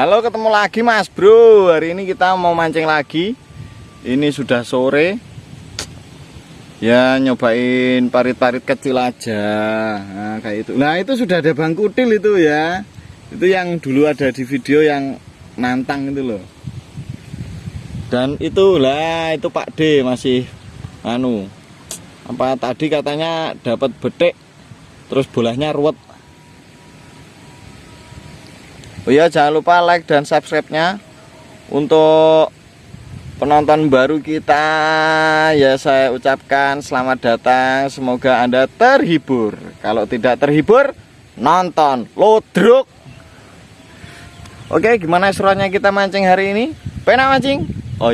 Halo ketemu lagi mas bro. Hari ini kita mau mancing lagi. Ini sudah sore. Ya nyobain parit-parit kecil aja. Nah kayak itu. Nah itu sudah ada bang kutil itu ya. Itu yang dulu ada di video yang nantang itu loh. Dan itu lah itu Pak D masih Anu. Apa tadi katanya dapat betik Terus bolanya ruwet Oh ya jangan lupa like dan subscribe-nya. Untuk penonton baru kita ya saya ucapkan selamat datang. Semoga Anda terhibur. Kalau tidak terhibur nonton lodruk. Oke gimana seruannya kita mancing hari ini? Pena mancing? Oh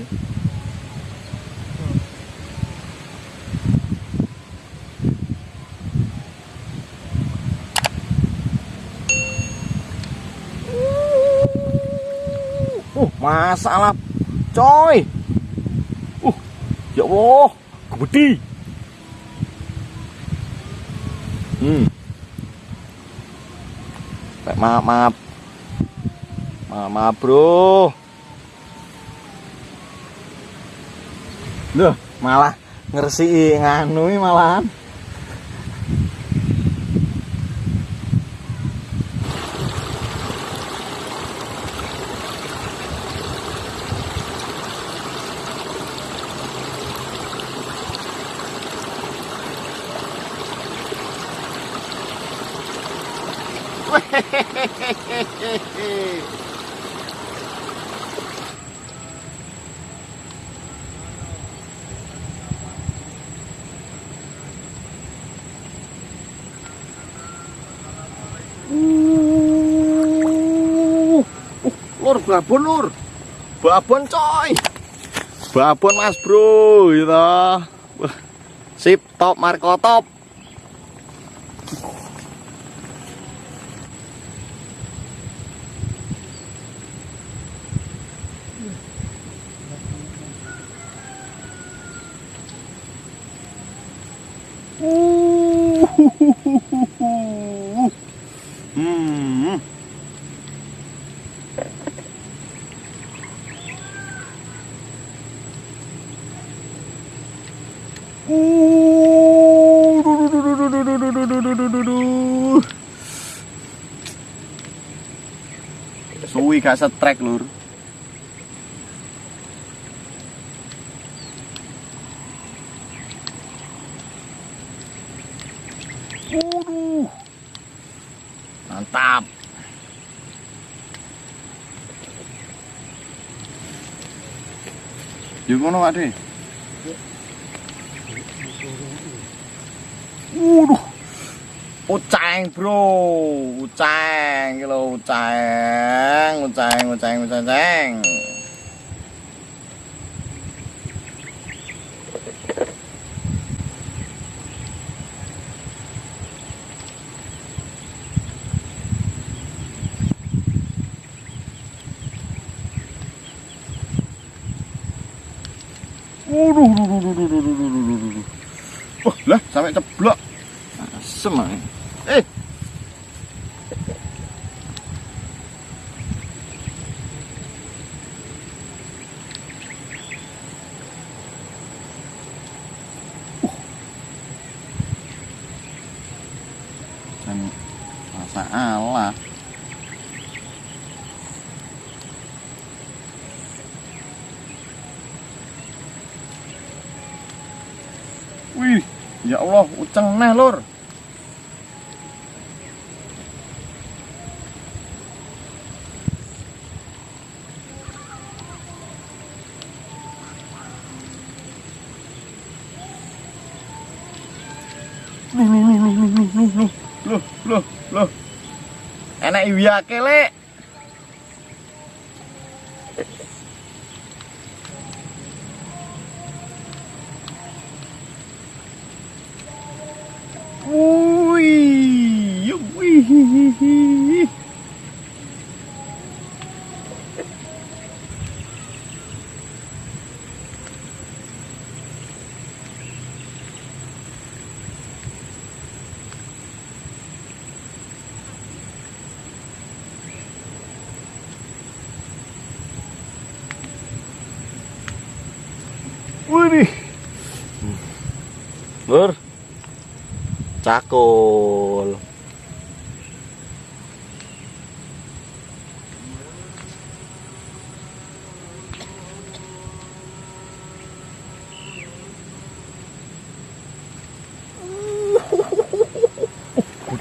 iya lagi Uh, masalah coy. Uh, ya Allah, gede. Hmm. Maaf, maaf. Maaf, maaf, Bro. Loh, malah ngersi nganu malahan. Hehehehe lur babon lur babon coy. Babon mas bro gitu. Sip top marco top. Hmm. Suwi gak setrek lur. Waduh. Mantap. Yuk ngono Pak Waduh. Uceng, Bro. Uceng, iki lho uceng, uceng, uceng, uceng. uceng. Waduh, Lah sampai ceblok. Asem Eh. Uh. masalah. Wih, ya Allah, uceng neh lur. Nih, nih, nih, nih, nih, nih, nih. Loh, loh, loh. Enak iwiyake, Lek. Uy! Uy! Cakul.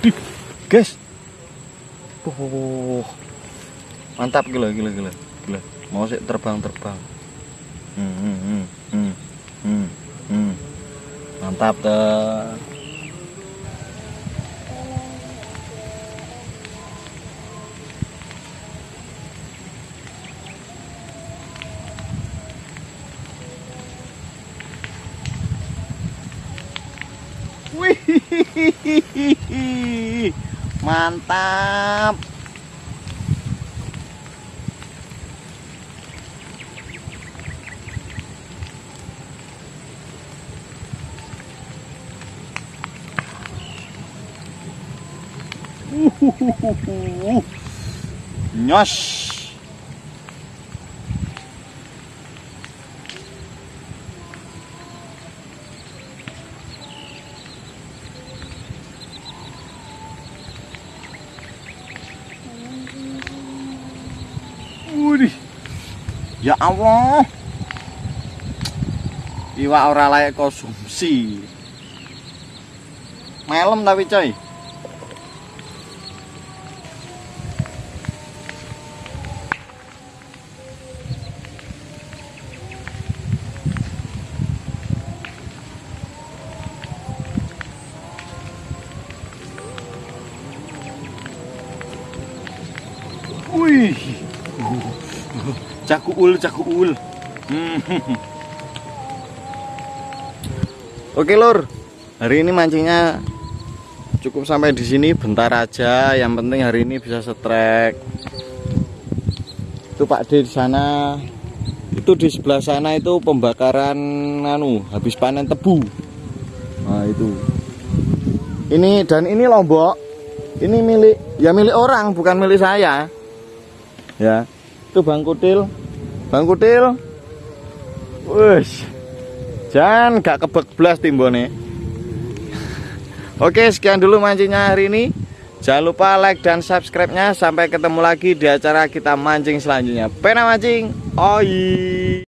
Gede, guys. Oh, mantap gila gila gila gila. Mau sih terbang terbang. Hmm, hmm, hmm, hmm, hmm, hmm. Mantap tuh. Mantap. Uhuhuhu. Nyos. Ya Allah. Iwak ora layak konsumsi. Melem tapi coy. Wih. Cakuul. Hmm. Oke, Lur. Hari ini mancingnya cukup sampai di sini bentar aja. Yang penting hari ini bisa setrek. Itu Pak D di sana. Itu di sebelah sana itu pembakaran anu, habis panen tebu. Nah, itu. Ini dan ini lombok. Ini milik ya milik orang, bukan milik saya ya itu bang kutil bang kutil wush jangan gak kebek belas timbone. Oke sekian dulu mancingnya hari ini. Jangan lupa like dan subscribe nya sampai ketemu lagi di acara kita mancing selanjutnya. Pena mancing. Oi